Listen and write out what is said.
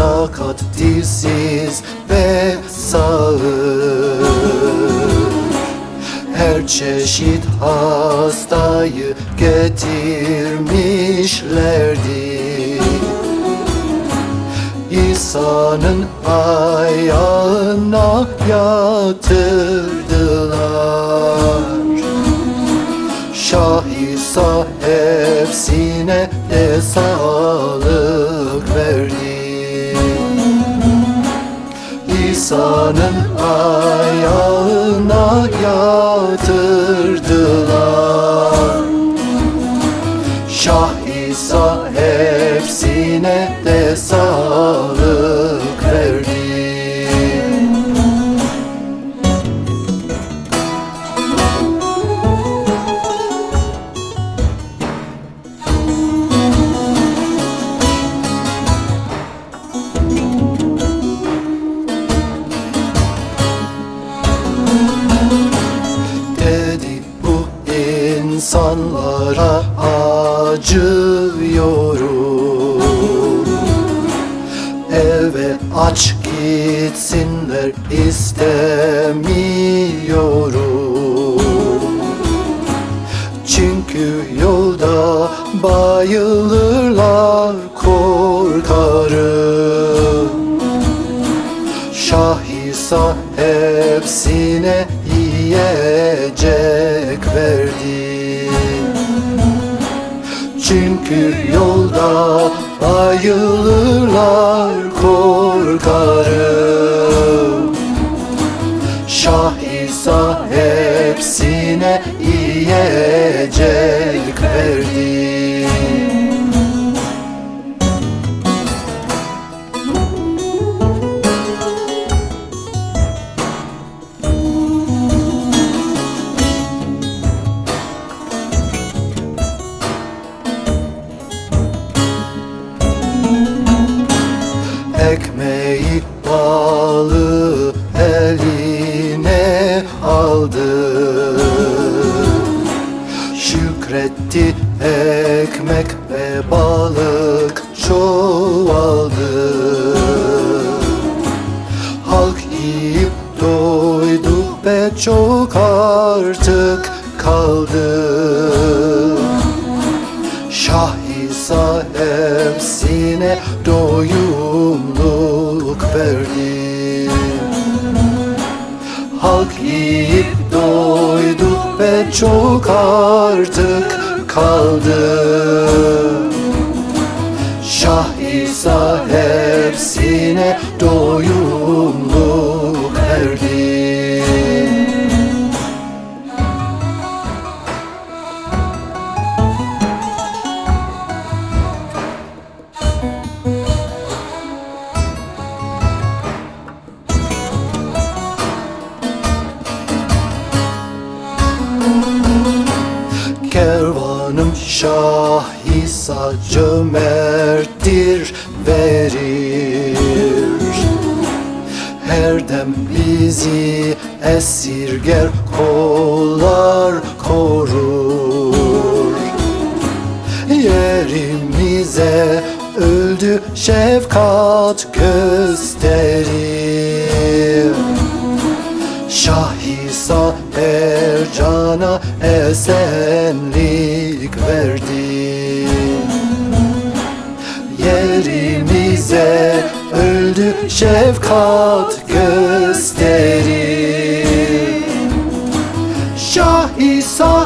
sakat dilsiz ve sağır. Her çeşit hastayı getirmişlerdi İsa'nın ayağına yatırdılar. Şah İsa hepsine de sağlık hepsine de sağlık verdi. Dedi bu insanlara acıyorum aç gitsinler istemiyorum. Çünkü yolda bayılırlar korkarım. Şah İsa hepsine yiyecek verdi Çünkü yolda bayılırlar korkarım Şah İsa hepsine yiyecek verdi. Ekmeği Şükretti ekmek ve balık çoğaldı Halk yiyip doydu ve çok artık kaldı. Şah İsa hepsine doyumluk verdi. Halk yiyip doydu ve çok artık kaldı. Şah İsa hepsine doyumluk İsa cömerttir verir. Her dem bizi esirger kollar korur. Yerimize öldü şefkat gösterir. Şah İsa her cana esenlik verdi öldü şefkat gösterir Şah İsa